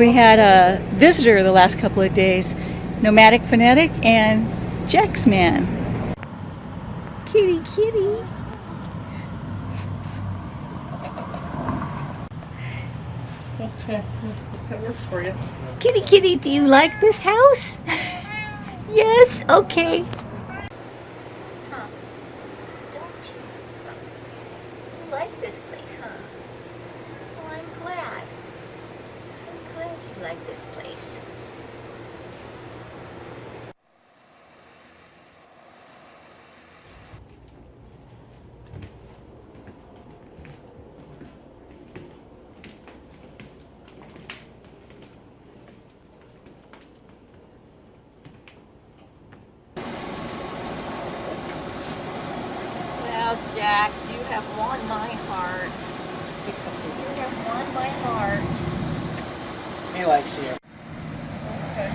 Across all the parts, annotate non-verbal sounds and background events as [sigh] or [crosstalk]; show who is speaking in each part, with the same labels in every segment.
Speaker 1: We had a visitor the last couple of days, Nomadic Fanatic and Jaxman. Kitty, kitty.
Speaker 2: Okay, that works for you.
Speaker 1: Kitty, kitty, do you like this house? [laughs] yes, okay.
Speaker 3: Huh. Don't you? You like this place, huh? Well, I'm glad. You like this place. Well, Jax, you have won my heart. You have won my heart.
Speaker 4: He likes you.
Speaker 2: Okay,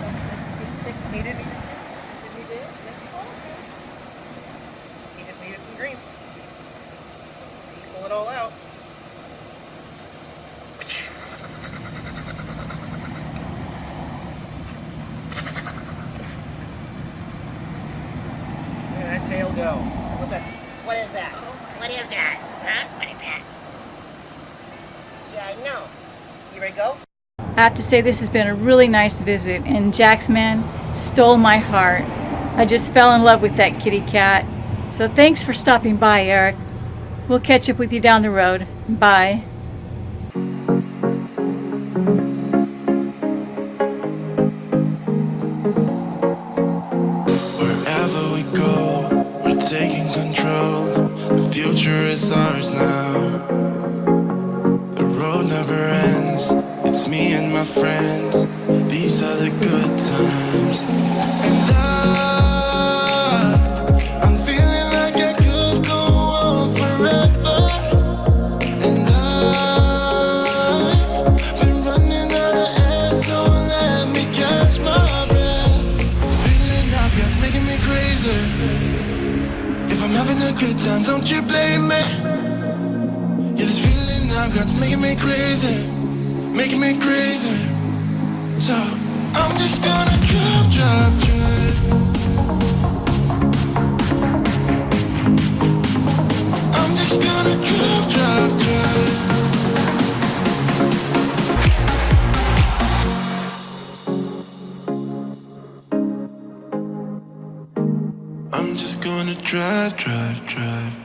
Speaker 2: he's sick. He didn't even. Did he do? Yeah. Okay. He just needed some greens. You pull it all out. That tail go. What's this? What is that? What is that? Huh? What is that? Yeah, I know. You ready to go?
Speaker 1: I have to say this has been a really nice visit and Jaxman stole my heart. I just fell in love with that kitty cat. So thanks for stopping by, Eric. We'll catch up with you down the road. Bye.
Speaker 5: Wherever we go, we're taking control. The future is ours now. The road never ends. Me and my friends. These are the good times. And I, I'm feeling like I could go on forever. And I've been running out of air, so let me catch my breath. Feeling I've got's making me crazy. If I'm having a good time, don't you blame me. Yeah, this feeling I've got's making me crazy, making me crazy. So I'm just gonna drive, drive, drive. I'm just gonna drive, drive, drive. I'm just gonna drive, drive, drive.